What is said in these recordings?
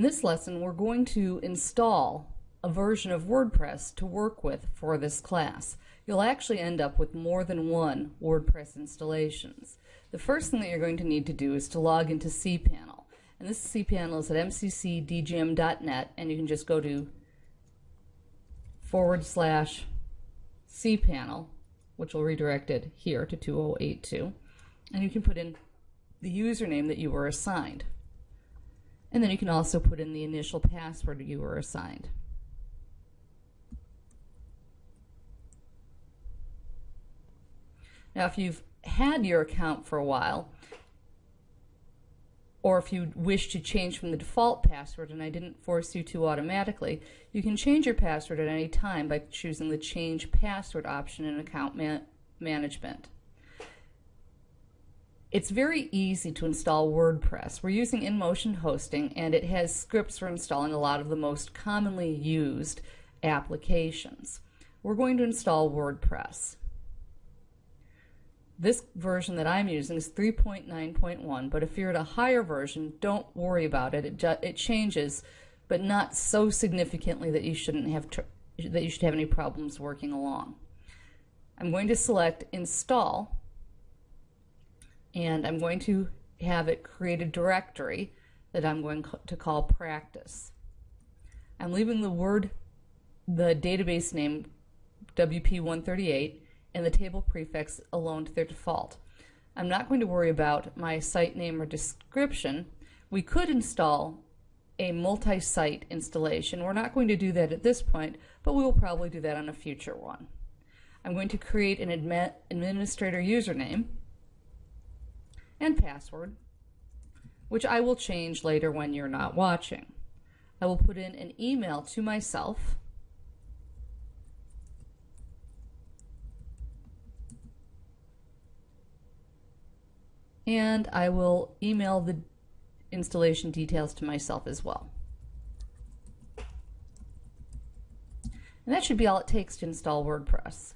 In this lesson, we're going to install a version of WordPress to work with for this class. You'll actually end up with more than one WordPress installations. The first thing that you're going to need to do is to log into cPanel. And this cPanel is at mccdgm.net and you can just go to forward slash cPanel, which will redirect it here to 2082. And you can put in the username that you were assigned. And then you can also put in the initial password you were assigned. Now, if you've had your account for a while, or if you wish to change from the default password and I didn't force you to automatically, you can change your password at any time by choosing the Change Password option in Account man Management. It's very easy to install WordPress. We're using InMotion hosting and it has scripts for installing a lot of the most commonly used applications. We're going to install WordPress. This version that I'm using is 3.9.1, but if you're at a higher version, don't worry about it. It, it changes, but not so significantly that you shouldn't have that you should have any problems working along. I'm going to select Install and I'm going to have it create a directory that I'm going to call practice. I'm leaving the word, the database name WP138 and the table prefix alone to their default. I'm not going to worry about my site name or description. We could install a multi-site installation. We're not going to do that at this point, but we will probably do that on a future one. I'm going to create an admin administrator username and password, which I will change later when you're not watching. I will put in an email to myself and I will email the installation details to myself as well. And that should be all it takes to install WordPress.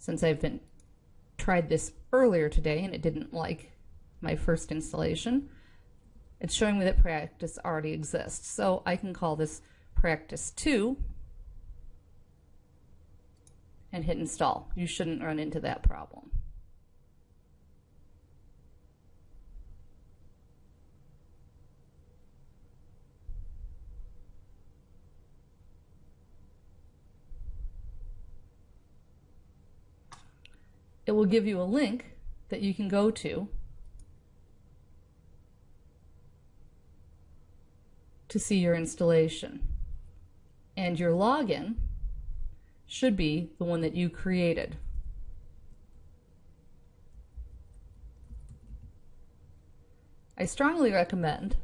Since I've been tried this earlier today and it didn't like my first installation, it's showing me that practice already exists. So I can call this practice 2 and hit install. You shouldn't run into that problem. It will give you a link that you can go to to see your installation. And your login should be the one that you created. I strongly recommend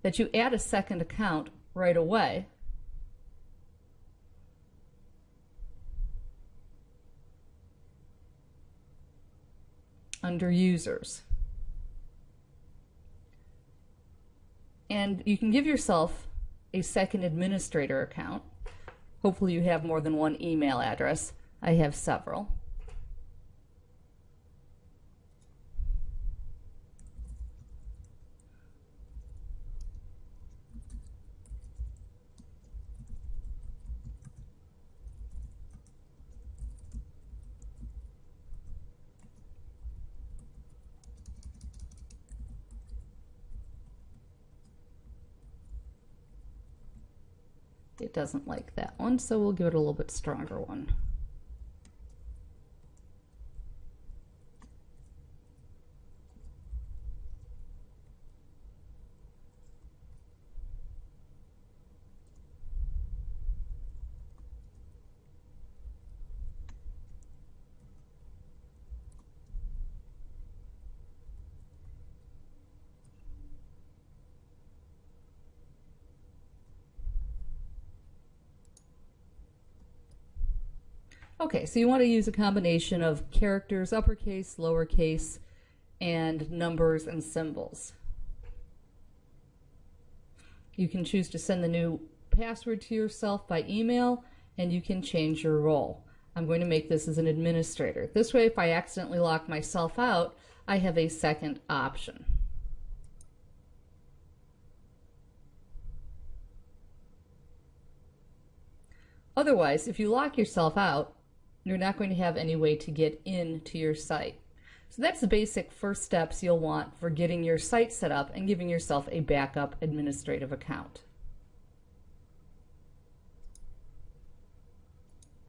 that you add a second account right away under users. And you can give yourself a second administrator account. Hopefully you have more than one email address. I have several. It doesn't like that one, so we'll give it a little bit stronger one. Okay, so you want to use a combination of characters, uppercase, lowercase, and numbers and symbols. You can choose to send the new password to yourself by email, and you can change your role. I'm going to make this as an administrator. This way, if I accidentally lock myself out, I have a second option. Otherwise, if you lock yourself out, you're not going to have any way to get into your site. So that's the basic first steps you'll want for getting your site set up and giving yourself a backup administrative account.